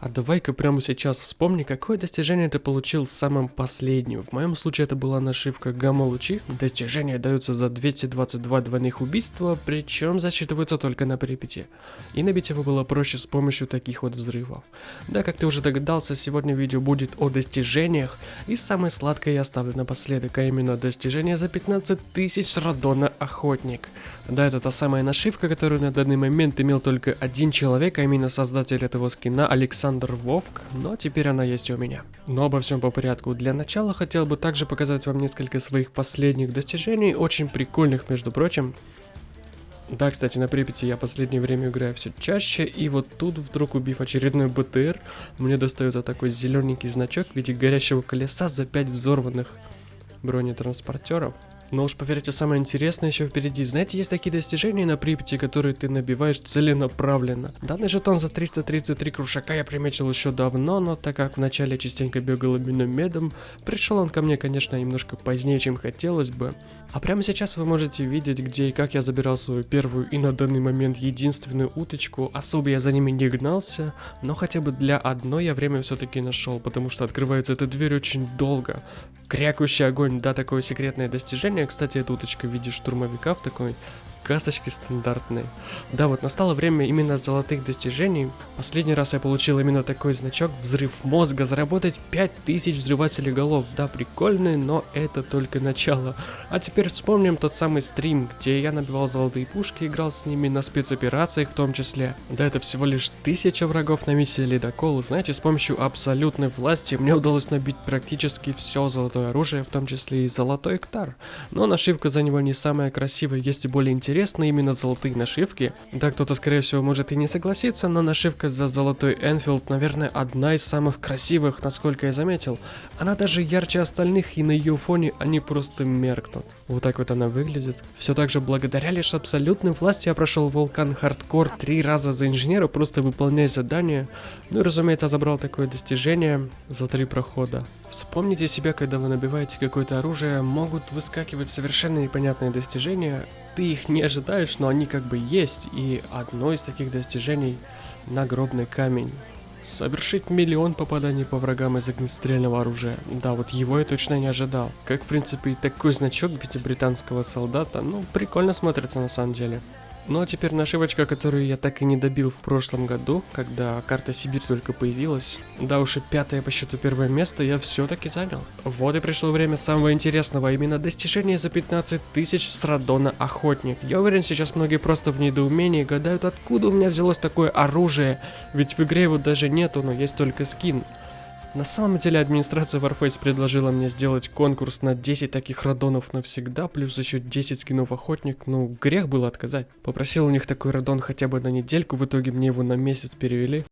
А давай-ка прямо сейчас вспомни, какое достижение ты получил самым последним. В моем случае это была нашивка гамма-лучи. Достижения даются за 222 двойных убийства, причем засчитываются только на припяти. И набить его было проще с помощью таких вот взрывов. Да, как ты уже догадался, сегодня видео будет о достижениях. И самое сладкое я оставлю напоследок, а именно достижение за 15 тысяч радона охотник. Да, это та самая нашивка, которую на данный момент имел только один человек, а именно создатель этого скина Александр Вовк, но теперь она есть и у меня. Но обо всем по порядку. Для начала хотел бы также показать вам несколько своих последних достижений, очень прикольных, между прочим. Да, кстати, на Припяти я последнее время играю все чаще, и вот тут, вдруг убив очередной БТР, мне достается такой зелененький значок в виде горящего колеса за 5 взорванных бронетранспортеров. Но уж поверьте, самое интересное еще впереди. Знаете, есть такие достижения на Припяти, которые ты набиваешь целенаправленно. Данный жетон за 333 крушака я приметил еще давно, но так как вначале частенько бегал именно медом, пришел он ко мне, конечно, немножко позднее, чем хотелось бы. А прямо сейчас вы можете видеть, где и как я забирал свою первую и на данный момент единственную уточку. Особо я за ними не гнался, но хотя бы для одной я время все-таки нашел, потому что открывается эта дверь очень долго. Крякающий огонь, да, такое секретное достижение. Кстати, эта уточка в виде штурмовика в такой касточки стандартные. Да, вот настало время именно золотых достижений. Последний раз я получил именно такой значок «Взрыв мозга». Заработать 5000 взрывателей голов. Да, прикольный, но это только начало. А теперь вспомним тот самый стрим, где я набивал золотые пушки, играл с ними на спецоперациях в том числе. Да, это всего лишь тысяча врагов на миссии Ледокол. Знаете, с помощью абсолютной власти мне удалось набить практически все золотое оружие, в том числе и золотой эктар. Но нашивка за него не самая красивая, есть и более интересная интересны именно золотые нашивки. Да, кто-то, скорее всего, может и не согласиться, но нашивка за золотой Энфилд, наверное, одна из самых красивых, насколько я заметил. Она даже ярче остальных, и на ее фоне они просто меркнут. Вот так вот она выглядит. Все так же благодаря лишь абсолютной власти я прошел Вулкан Хардкор три раза за инженера, просто выполняя задания. Ну и разумеется, забрал такое достижение за три прохода. Вспомните себя, когда вы набиваете какое-то оружие, могут выскакивать совершенно непонятные достижения, ты их не ожидаешь, но они как бы есть. И одно из таких достижений — нагробный камень. Совершить миллион попаданий по врагам из огнестрельного оружия. Да, вот его я точно не ожидал. Как, в принципе, и такой значок в виде британского солдата, ну, прикольно смотрится на самом деле. Ну а теперь нашивочка, которую я так и не добил в прошлом году, когда карта Сибирь только появилась. Да уж и пятое по счету первое место я все-таки занял. Вот и пришло время самого интересного, а именно достижения за 15 тысяч с Радона Охотник. Я уверен, сейчас многие просто в недоумении гадают, откуда у меня взялось такое оружие, ведь в игре его даже нету, но есть только скин. На самом деле администрация Warface предложила мне сделать конкурс на 10 таких радонов навсегда, плюс еще 10 скинов охотник, ну грех было отказать. Попросил у них такой радон хотя бы на недельку, в итоге мне его на месяц перевели.